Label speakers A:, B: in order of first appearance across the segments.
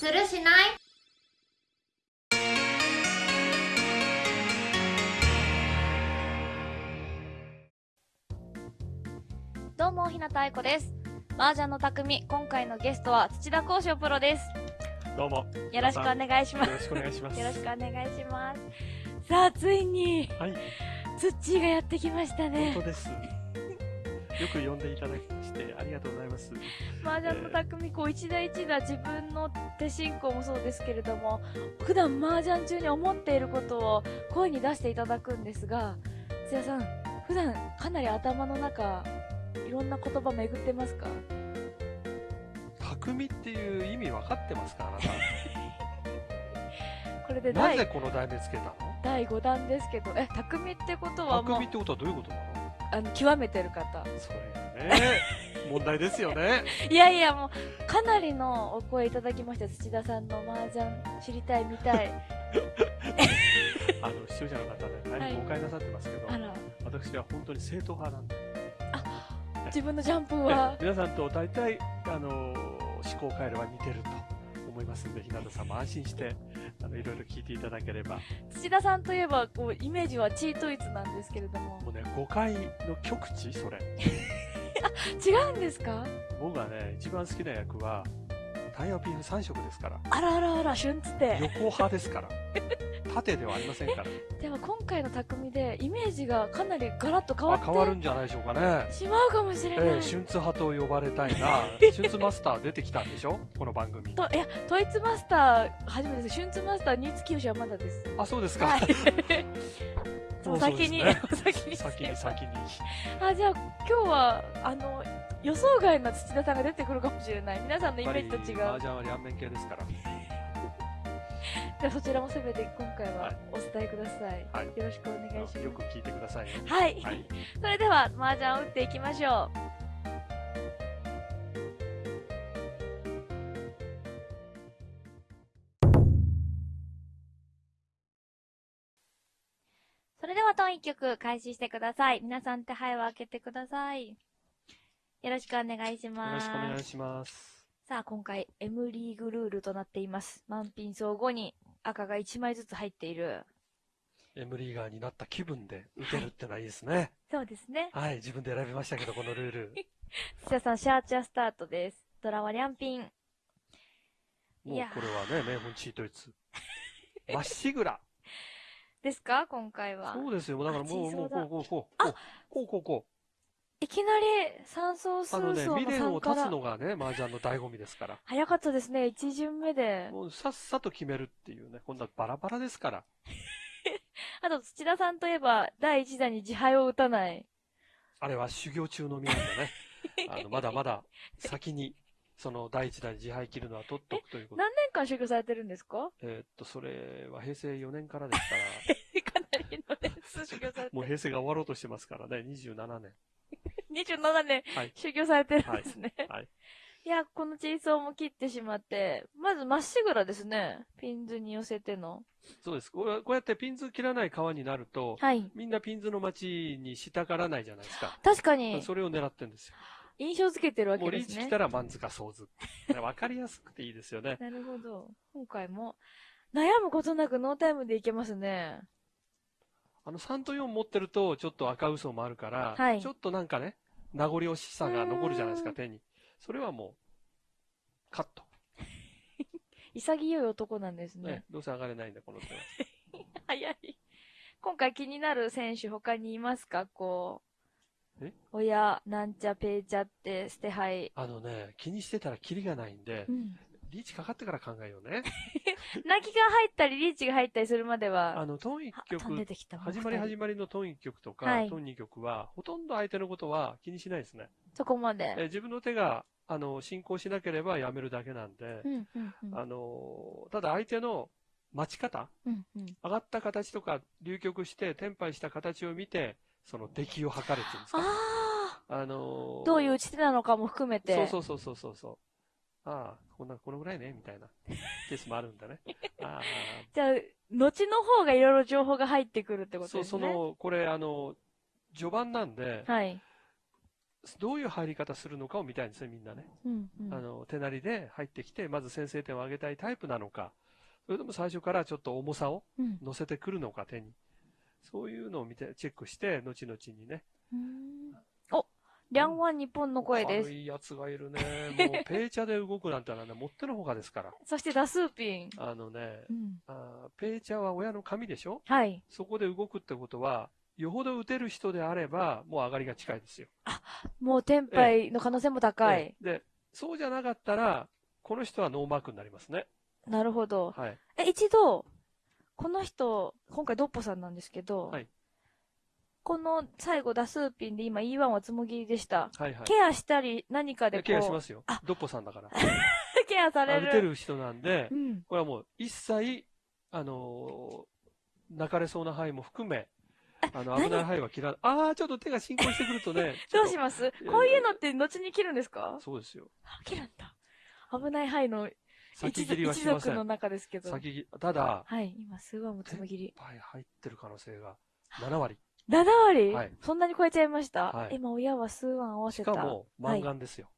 A: するしない？
B: どうも、ひなたあいこです。麻雀の匠、今回のゲストは土田光翔プロです。
C: どうも。
B: よろしくお願いします。
C: よろしくお願いします。
B: よろしくお願いします。さあ、ついに、
C: はい、
B: ツッチーがやってきましたね
C: 本当。です。よく呼んでいただきまして、ありがとうございます。
B: 麻雀の匠、こう、一打一打自分の手進行もそうですけれども、普段麻雀中に思っていることを声に出していただくんですが、土田さん、普段かなり頭の中、いろんな言葉巡ってますか？
C: 匠っていう意味分かってますかあなた？
B: これで第
C: なぜこの題名つけたの？
B: 第5弾ですけど、え、匠ってことはもう
C: 匠ってことはどういうことなの？
B: あの、極めてる方。
C: それがね、問題ですよね。
B: いやいや、もう、かなりのお声いただきました。土田さんの麻雀知りたい、見たい。
C: あの、視聴者の方ね、
B: はい
C: 大変誤解なさってますけど、
B: あら、
C: 私は本当に正統派なんで。
B: 自分のジャンプ
C: え
B: は、
C: 皆さんと大体、あの、思考回路は似てると思いますんで、日向さんも安心して、あの、いろいろ聞いていただければ、
B: 土田さんといえば、こう、イメージはチートイツなんですけれども。
C: もうね、誤解の極致それ。
B: 違うんですか？
C: 僕がね、一番好きな役は、タイヤピン3色ですから。
B: あらあらあら、旬つって。
C: 横派ですから。縦ではありませんから。
B: でも今回の匠で、イメージがかなりガラッと変わって
C: あ変わるんじゃないでしょうかね。
B: しまうかもしれない。
C: ええ、春津派と呼ばれたいな。春津マスター出てきたんでしょこの番組。
B: と、いや、トイツマスター、初めてです。旬ツマスター、新月吉はまだです。
C: あ、そうですか。
B: はい。先に、
C: ね
B: 先に。
C: 先に先に。
B: あ、じゃあ今日は、あの、予想外の土田さんが出てくるかもしれない。皆さんのイメージと違う。
C: 麻雀は両面系ですから。
B: ではそちらもすべて今回
C: は
B: はいお伝えください。
C: はい
B: よろしくお願いします。
C: よく聞いてくださいね。
B: はい。
C: はい。
B: それでは、麻雀を打っていきましょう。それでは、当一曲開始してください。皆さん手配を開けてください。よろしくお願いします。
C: よろしくお願いします。
B: さあ、今回、M リーグルールとなっています。満品総後に赤が1枚ずつ入っている。
C: M リーガーになった気分で打てるってのはいいですね。
B: そうですね。
C: はい。自分で選びましたけど、このルール。
B: 土田さん、シャーチャースタートです。ドラはリャンピン。
C: もう
B: いや
C: これはね、名本チートイツ。まっしぐら。
B: ですか？今回は。
C: そうですよ。だからもう、もう、こう、こう、こう。こう、こう、こ
B: いきなり三層
C: う。
B: 数
C: あのね、
B: 層の
C: 未練を
B: 3か
C: 立つ
B: ら。
C: のがね、麻雀の醍醐味ですから。
B: 早かったですね、1巡目で。
C: もうさっさと決めるっていうね、今度はバラバラですから。
B: あと、土田さんといえば、第1弾に自敗を打たない。
C: あれは修行中の身なんでね。あの、まだまだ先に、その第一弾自敗切るのは取っとくということ。
B: 何年間修行されてるんですか？
C: えーっと、それは平成4年からですから、
B: かなりの年数修行されて
C: もう平成が終わろうとしてますからね、27年。
B: 27年
C: はい。
B: 修行されてるんですね。
C: はい。
B: いや、このチーソーも切ってしまって、まずまっしぐらですね。ピンズに寄せての。
C: そうです。こうこうやってピンズ切らない河になると、
B: はい。
C: みんなピンズの待ちにしたがらないじゃないですか。
B: 確かに、
C: それを狙ってるんですよ。
B: 印象付けてるわ
C: もうリー
B: けですね。
C: チ来たらマンズかソーズ。わかりやすくていいですよね。
B: なるほど。今回も、悩むことなくノータイムでいけますね。
C: あの、3と4持ってると、ちょっと赤嘘もあるから、
B: はい
C: ちょっとなんかね、名残惜しさが残るじゃないですか、手に。それはもう、カット。
B: 潔い男なんです
C: ね。
B: ね。
C: どうせ上がれないんだ、この手は。
B: 早い。今回気になる選手他にいますか？こう。
C: え？
B: 親、なんちゃ、ペーチャって、捨て牌。
C: あのね、気にしてたらキリがないんで
B: う、ん。
C: リーチかかってから考えようね。
B: 泣きが入ったり、リーチが入ったりするまでは、
C: あの、トン1
B: あ飛んで
C: 曲、
B: てきた。もう
C: 始まり始まりのトン1曲とか、
B: はい
C: トン2曲は、ほとんど相手のことは気にしないですね。
B: そこまで。
C: え自分の手が、あの、進行しなければやめるだけなんで
B: う、ん、うん、うん。
C: あの、ただ相手の待ち方
B: うん、うん。
C: 上がった形とか、流局して、転廃した形を見て、その出来を測るっていうんですか。
B: あ
C: あの
B: あどういう打ち手なのかも含めて。
C: そうそうそうそうそう。ああ、こんな、このぐらいね、みたいなケースもあるんだね。ああ、
B: じゃあ、後の方がいろいろ情報が入ってくるってこと
C: そう、
B: ですね。
C: その、これ、あの、序盤なんで、
B: はい。
C: どういう入り方するのかを見たいんですね、みんなね。
B: うんうん
C: あの、手なりで入ってきて、まず先制点を上げたいタイプなのか、それとも最初からちょっと重さを
B: うん
C: 乗せてくるのか、手に。そういうのを見て、チェックして、後々にね。
B: うんお、リャンワン日本の声です
C: 軽。いやつがいるね。もう、ペイチャで動くなんてのはね、もってのほかですから。
B: そしてダスーピン。
C: あのね
B: う、ん。
C: あーペイチャは親の髪でしょ？
B: はい。
C: そこで動くってことは、よほど打てる人であれば、もう上がりが近いですよ。
B: もうテンパイの可能性も高い。
C: ええで、そうじゃなかったら、この人はノーマークになりますね。
B: なるほど。
C: はい。
B: え、一度、この人、今回ドッポさんなんですけど、
C: はい
B: この最後ダスーピンで今 E1 はつもぎりでした。
C: はいはい。
B: ケアしたり何かでこう、
C: ケアしますよ
B: あ。
C: ドッポさんだから。
B: ケアされる。
C: てる人なんで
B: う、ん。
C: これはもう一切、あのー泣かれそうな範囲も含め、あの、
B: 何
C: 危ない範囲は切らない。ああ、ちょっと手が進行してくるとね。
B: どうします？
C: や
B: こういうのって後に切るんですか？
C: とそうですよ。
B: あ切るんだ。危ない範囲の一
C: 先切りは
B: 一
C: しませ
B: 族の
C: ん。
B: 中ですけど。
C: 先ただ、
B: はい、今、スーワンもつもぎり。
C: はい、入ってる可能性が7割。
B: 7割、
C: はい
B: そんなに超えちゃいました？
C: はい
B: 今、親はスーワン合わ
C: し
B: せた。
C: かも、マンガンですよ。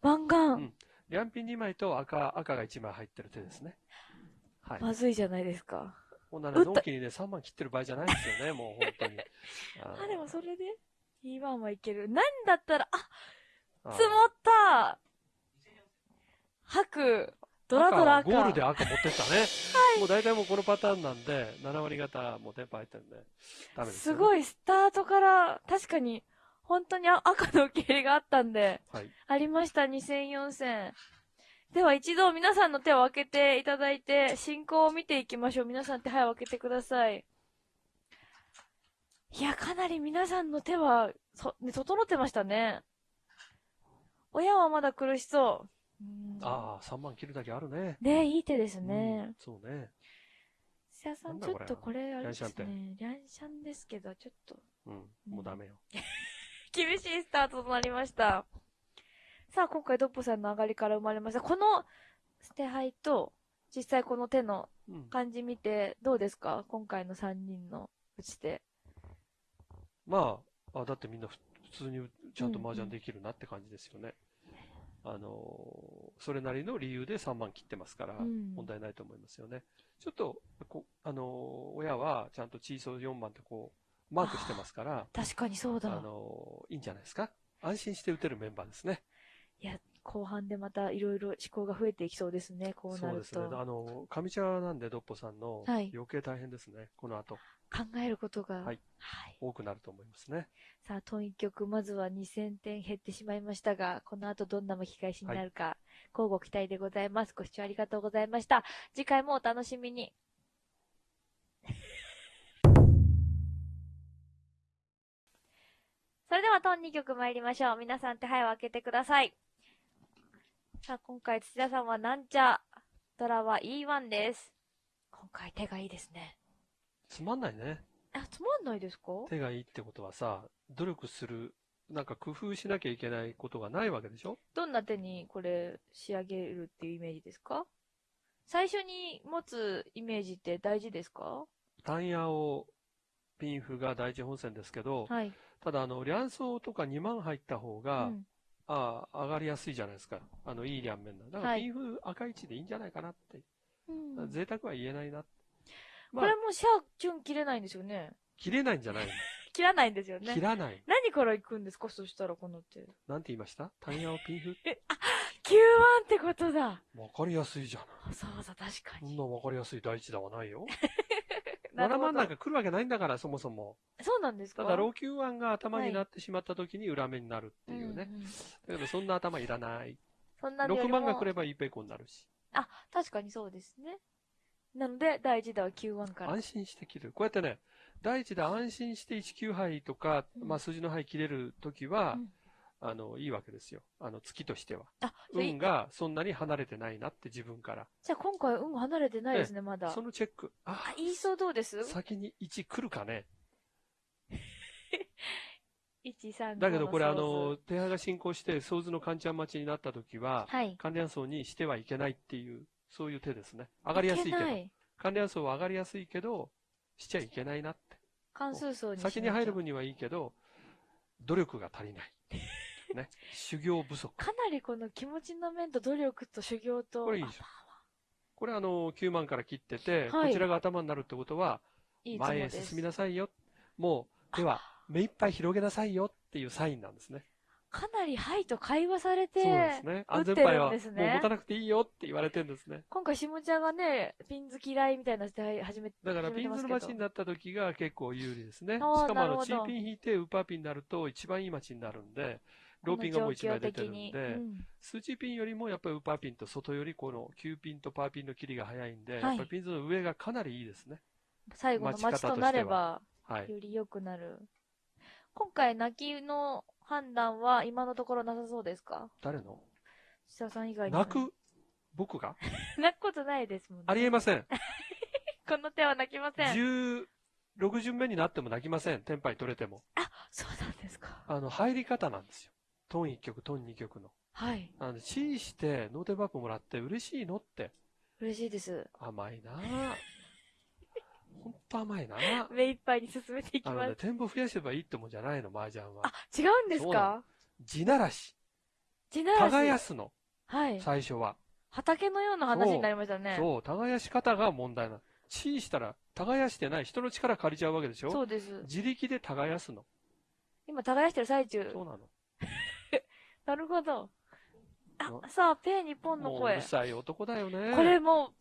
B: マンガン、
C: うんリャンピン2枚と赤、赤が1枚入ってる手ですね。はい。
B: まずいじゃないですか。
C: こんなね、
B: 打った
C: のんきにね、3万切ってる場合じゃないんですよね、もう本当に。
B: あ、でもそれで ?E1 はいける。なんだったら、あ、
C: あ
B: 積もった白、ドラドラ
C: ゴールで赤持ってったね。もう大体もうこのパターンなんで、7割方もうテンポ入ってるんで、ダメですよ、ね。
B: すごい、スタートから、確かに、本当にあ赤の受け入れがあったんで、
C: はい。
B: ありました、2戦4戦。では一度皆さんの手を開けていただいて、進行を見ていきましょう。皆さん手早を開けてください。いや、かなり皆さんの手は、そ、ね、整ってましたね。親はまだ苦しそう。うん
C: ああ、3万切るだけあるね。
B: ねいい手です
C: う
B: ね
C: ん。そうね。
B: 土屋さん、ちょっとこれ、あれですね。リャンシャンですけど、ちょっと、
C: うん。もうダメよ。
B: 厳しいスタートとなりました。さあ、今回ドッポさんの上がりから生まれました。この捨て牌と、実際この手の
C: うん。
B: 感じ見て、どうですか？今回の3人の打ち手。
C: まあ、あ、だってみんなふ普通にちゃんと麻雀できるなって感じですよね。あのーそれなりの理由で3万切ってますから、
B: うん
C: 問題ないと思いますよね。ちょっと、こあのー親はちゃんとチーソー4番ってこう、マークしてますから、
B: 確かにそう
C: あ
B: だ。
C: のーいいんじゃないですか。安心して打てるメンバーですね。
B: 後半でまたいろいろ思考が増えていきそうですね、こうなると。
C: そうですね。あのー上茶なんで、ドッポさんの、
B: はい
C: 余計大変ですね。この後、
B: 考えることが。
C: はい
B: はい。
C: 多くなると思いますね。
B: さあ、トン一曲、まずは2000点減ってしまいましたが、この後どんな巻き返しになるか、交互期待でございます。ご視聴ありがとうございました。次回もお楽しみに。それではトン2曲参りましょう。皆さん手配を開けてください。さあ、今回土田さんはなんちゃ、ドラは E1 です。今回手がいいですね。
C: つまんないね。
B: あ、つまんないですか？
C: 手がいいってことはさ、努力する、なんか工夫しなきゃいけないことがないわけでしょ？
B: どんな手にこれ仕上げるっていうイメージですか？最初に持つイメージって大事ですか？
C: 単野をピンフが第一本線ですけど、
B: はい。
C: ただあの、リャンソーとか2万入った方が、
B: うん
C: ああ、上がりやすいじゃないですか。あの、いい両面だ。だから
B: はい
C: ピンフ赤1でいいんじゃないかなって。
B: うん
C: 贅沢は言えないな。ま
B: こ
C: あ、
B: れもシャーチュン切れないんですよね。
C: 切れないんじゃないの？
B: 切らないんですよね
C: 切。らない。
B: 何から行くんですかそしたらこの手。
C: なんて言いました？単野をピンフ
B: ？Q1 ってことだ。
C: わかりやすいじゃない。
B: そうそう、確かに。
C: そんなわかりやすい第一弾はないよ。7
B: なるほど
C: 万なんか来るわけないんだから、そもそも。
B: そうなんですか？
C: ただ、老朽案が頭になってしまった時に裏目になるっていうね。だけど、そんな頭いらない。
B: そんなのよ
C: 6
B: りも
C: 万が来ればいいペコになるし。
B: あ、確かにそうですね。なので、第一弾は Q1 から。
C: 安心して切る。こうやってね、第一で安心して19杯とか、
B: うん
C: まあ数字の杯切れるときは、
B: うん
C: あの、いいわけですよ。あの、月としては。
B: あ、
C: 運がそんなに離れてないなって自分から。
B: じゃあ今回運離れてないですね、まだ。
C: そのチェック。あ
B: あ、、言いそうどうです？
C: 先に1来るかね。
B: ?1、3、5
C: だけどこれあの、手配が進行して、ソーズのカンチャン待ちになったときは、
B: ズはい。
C: 関連層にしてはいけないっていう、そういう手ですね。上がりやすいけど。関連層は上がりやすいけど、しちゃいけないなって。
B: 関数層に
C: 先に入る分にはいいけど、努力が足りない。ね。修行不足。
B: かなりこの気持ちの面と努力と修行と。
C: これいいでしょこれあの、9万から切ってて、
B: はい
C: こちらが頭になるってことは、前へ進みなさいよ。もう、では、目いっぱい広げなさいよっていうサインなんですね。
B: かなりはいと会話されて、
C: そうですね。安全牌はもう持たなくていいよって言われてるんですね。
B: 今回、下茶がね、ピンズ嫌いみたいな時代始めて、
C: だからピンズの街になった時が結構有利ですね。しかもあの、チーピン引いてウーパーピンになると一番いい街になるんで、ローピンがもう一枚出てるんで、
B: うん
C: スーチーピンよりもやっぱりウーパーピンと外よりこの9ピンとパーピンの切りが早いんで、
B: はい
C: やっぱりピンズの上がかなりいいですね。
B: 最後の
C: 待ち方と
B: なれば、
C: はい。
B: より良くなる。今回、泣きの判断は今のところなさそうですか？
C: 誰の？
B: 下さん以外に。
C: 鳴く？僕が？
B: 鳴くことないですもんね。
C: ありえません。
B: この手は鳴きません。
C: 16巡目になっても鳴きません。テンパイ取れても。
B: そうなんですか。
C: あの、入り方なんですよ。トン1曲、トン2曲の。
B: はい。
C: なので、チーしてノーテン罰符もらって嬉しいのって。
B: 嬉しいです。
C: 甘いなぁ。ほんと甘いなぁ。
B: 目いっぱいに進めていき
C: あのね、
B: ます。
C: 展望増やせばいいってもんじゃないの、麻雀は
B: あ。、違うんですか？
C: 地ならし。
B: 地ならし。
C: 耕すの、
B: はい。
C: 最初は。
B: 畑のような話になりましたね。
C: そう、耕し方が問題なの。チーしたら、耕してない人の力借りちゃうわけでしょ？
B: そうです。
C: 自力で耕すの。
B: 今、耕してる最中。
C: そうなの。
B: なるほど。
C: な
B: あ、さあ、ペー日本の声
C: もううる。さい男だよね。
B: これもう、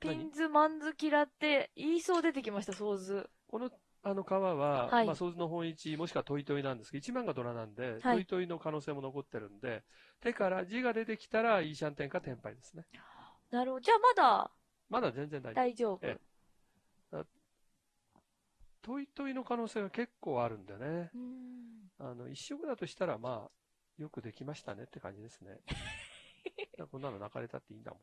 B: ピ
C: 何
B: ンズマンズキラって言いそう出てきました、ソーズ。
C: この、あの川は、
B: はい
C: まあ、ソーズの本一、もしくはトイトイなんですけど、1番がドラなんで、
B: はい
C: トイトイの可能性も残ってるんで、手から字が出てきたら、イーシャンテンかテンパイですね。
B: なるほど。じゃあまだ？
C: まだ全然大丈夫。
B: 大丈夫。
C: えトイトイの可能性が結構あるんでね。あの、一色だとしたら、まあ、よくできましたねって感じですね。こんなの鳴かれたっていいんだもん。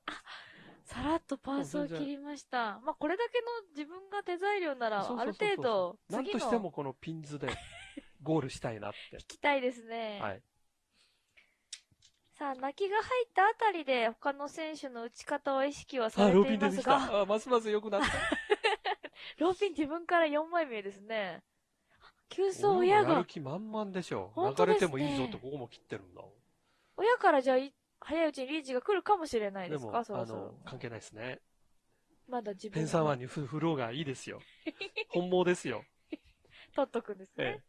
B: さらっとパーソーを切りました。まあ、これだけの自分が手材料なら、ある程度、
C: なとしても
B: の
C: このピンズでゴールしたいなって
B: 引。きたいですね。
C: はい。
B: さあ、泣きが入ったあたりで、他の選手の打ち方は意識はさ
C: あ、
B: れてい
C: ローピン出てき
B: ますが、
C: た。あ、ますます良くなった。
B: ローピン自分から4枚目ですね。急走親が
C: やる、気満々でしょ。流れてもいいぞとここも切ってるんだ。
B: 親からじゃあい、早いうちにリーチが来るかもしれない
C: で
B: すか？
C: あ
B: そろそろ
C: の。、関係ないですね。
B: まだ自分
C: ペンサーワンに振ろうがいいですよ。本望ですよ。
B: 取っとくんですね
C: え。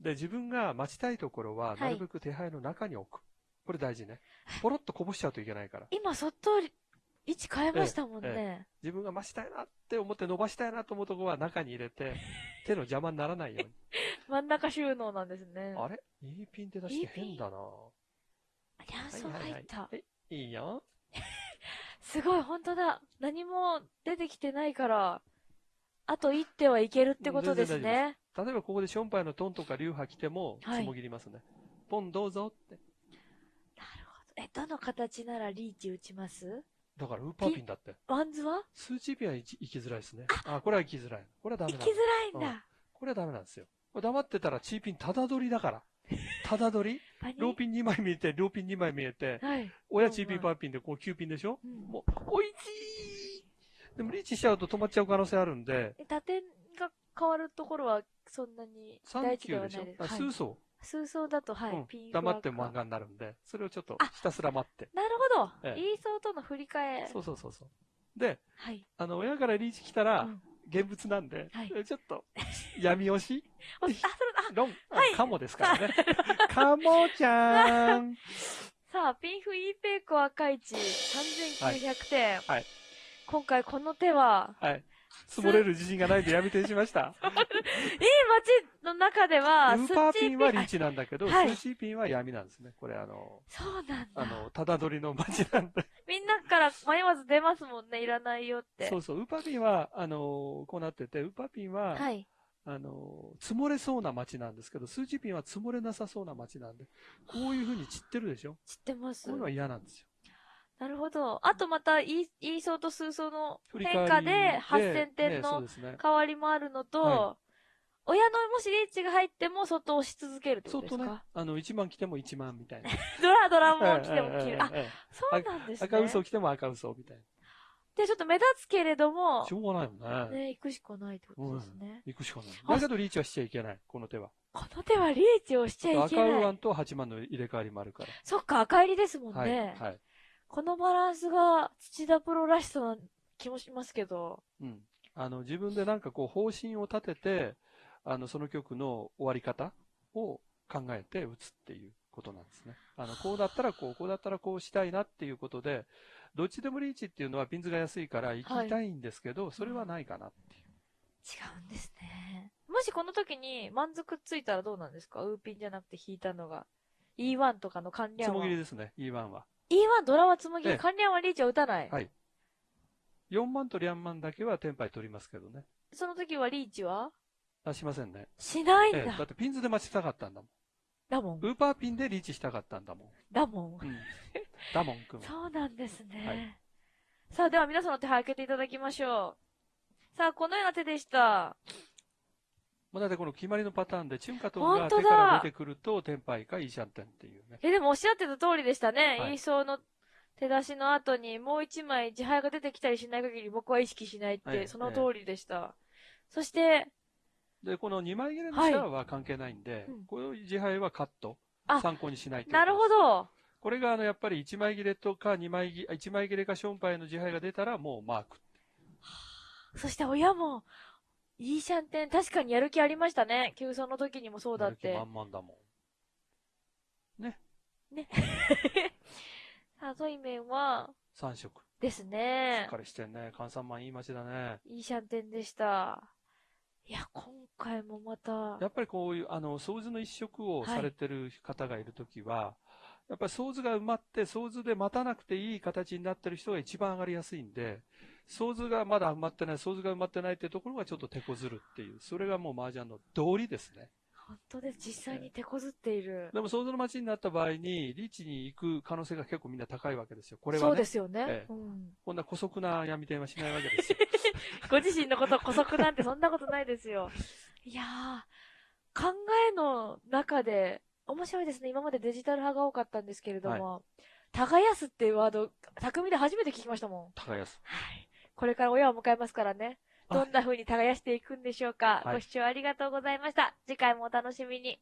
C: え。で、自分が待ちたいところは、
B: い
C: なるべく手配の中に置く。これ大事ね。ポロッとこぼしちゃうといけないから。
B: 今、そっと位置変えましたもん
C: え
B: ね。
C: 自分が待ちたいなって思って伸ばしたいなと思うところは中に入れて、手の邪魔にならないように。
B: 真ん中収納なんですね。
C: あれ？いいピンって出して変だな
B: リャンソー入った。
C: はいいいよ。
B: すごい、本当だ。何も出てきてないから、あと一手はいけるってことですね。
C: 例えばここでションパイのトンとかリュウハ来ても、
B: はい
C: ツモ切りますね。ポンどうぞって。
B: なるほど。え、どの形ならリーチ打ちます？
C: だからウーパーピンだって。
B: ワンズは？
C: スーチーピンは行きづらいですね。あ、これは行きづらい。これはダメなんだ
B: 行きづらいんだ。
C: これはダメなんですよ。これ黙ってたらチーピンただ取りだから。ただ取り
B: パニ
C: ローピン2枚見えて、ローピン2枚見えて、
B: はい。
C: 親チーピンパーピンでこう9ピンでしょ？
B: うん
C: もう、おいちーでもリーチしちゃうと止まっちゃう可能性あるんで、
B: え打点が変わるところはそんなに
C: 3
B: 大事では
C: 球でしょ
B: ないです。
C: あ、
B: はい
C: 数層。
B: 数層だと、はい、
C: うん黙って漫画になるんで、それをちょっと
B: あ
C: ひたすら待って。
B: なるほど。
C: ええ
B: イーソーとの振り替え。
C: そうそうそうそう。で、
B: はい。
C: あの、親からリーチ来たら、
B: うん
C: 現物なんで、
B: はい
C: ちょっと、闇押し？
B: おあ、それあ、
C: ロン、あ
B: はい
C: カモですからね。カモちゃん
B: さあ、ピンフイーペイコ赤市3900点。
C: はい
B: 今回この手は、
C: はい。積もれる自信がないんでやめてしました。
B: いい街の中では、
C: ウーパーピンはリー
B: チ。
C: チなんだけど、
B: はい
C: スーチーピンは闇なんですね。これあの、
B: そうなんだ。
C: あの、ただ取りの街なんで。
B: みんなから迷わず出ますもんね、いらないよって。
C: そうそう、ウーパーピンは、あの、こうなってて、ウーパーピンは、
B: はい。
C: あの、積もれそうな街なんですけど、スーチーピンは積もれなさそうな街なんで、こういう風に散ってるでしょ
B: 知ってます
C: こういうのは嫌なんですよ。
B: なるほど。あとまた、イーイーソーとスーソーの変化で8000点の。変わりもあるのと、
C: は
B: 親のもしリーチが入っても外を押し続けるってことですか、
C: 相当ね、あの、1万来ても1万みたいな。
B: ドラドラも来ても切る。あ、そうなんですね。
C: 赤嘘来ても赤嘘みたい
B: で、ちょっと目立つけれども
C: し、ょうがないよね。
B: ね、行くしかないってことですね。
C: 行くしかない。
B: あ
C: だけどリーチはしちゃいけない、この手は。
B: この手はリーチをしちゃい
C: 赤
B: けない。
C: ウーアンと8万の入れ替わりもあるから。
B: そっか、赤入りですもん
C: はい。
B: ね。
C: はい。
B: このバランスが土田プロらしさな気もしますけど。
C: うん。あの、自分でなんかこう方針を立てて、あの、その曲の終わり方を考えて打つっていうことなんですね。あの、こうだったらこう、こうだったらこうしたいなっていうことで、どっちでもリーチっていうのはピンズが安いから行きたいんですけど、それはないかなっていう。
B: 違うんですね。もしこの時に満足ついたらどうなんですか？ウーピンじゃなくて引いたのが。E1 とかの関連は
C: つもぎ。りですね、E1 は。
B: E1 ドラはつもぎり、
C: ええ
B: 関連はリーチは打たない。
C: はい。4万とリャンマンだけはテンパイ取りますけどね。
B: その時はリーチは？
C: あ、しませんね。
B: しないん
C: ええ、
B: だ。
C: だってピンズで待ちたかったんだもん。
B: だもん。
C: ウーパーピンでリーチしたかったんだもん。
B: だもん。
C: うん。だもん くん。
B: そうなんですね。
C: はい
B: さあ、では皆さんの手配開けていただきましょう。さあ、このような手でした。
C: まあ、だってこの決まりのパターンで、チュンカトンが手から出てくると、テンパイかイーシャンテンっていうね。
B: え、でもおっしゃってた通りでしたね。
C: はい
B: イーソーの手出しの後にもう一枚自敗が出てきたりしない限り僕は意識しないって、
C: はい
B: その通りでした。そして、
C: で、この2枚切れのシャアは関係ないんで、
B: うん
C: この自敗はカット。
B: あ
C: 参考にしないと
B: なるほ
C: ど。
B: ど。
C: これがあの、やっぱり1枚切れとか2枚切れ、1枚切れかションパイの自敗が出たらもうマーク。
B: そして親も、イーシャンテン確かにやる気ありましたね。急走の時にもそうだって
C: やる気。満々だも
B: さあ、ゾイメンは、
C: ん。3色。
B: です
C: しっ
B: ね
C: か。りしてんね。関三万いい街だね。
B: いいシャンテンでした。いや、今回もまた
C: や、っぱりこういう、あの、掃除の一色をされてる方がいるときは、やっぱり掃除が埋まって、掃除で待たなくていい形になってる人が一番上がりやすいんで、掃除がまだ埋まってない、掃除が埋まってないっていうところがちょっと手こずるっていう、それがもう麻雀の道理ですね。
B: 本当です。実際に手こずっている。
C: でも掃除の街になった場合に、リーチに行く可能性が結構みんな高いわけですよ。これはね。
B: そうですよね。
C: ええ
B: うん。
C: こんな古速な闇電話しないわけですよ。
B: ご自身のこと古速なんてそんなことないですよ。いやー、考えの中で、面白いですね。今までデジタル派が多かったんですけれども、耕すっていうワード、匠で初めて聞きましたもん。
C: 高安。
B: はい。これから親を迎えますからね。
C: あ
B: どんな風に耕していくんでしょうか。
C: はい
B: ご視聴ありがとうございました。次回もお楽しみに。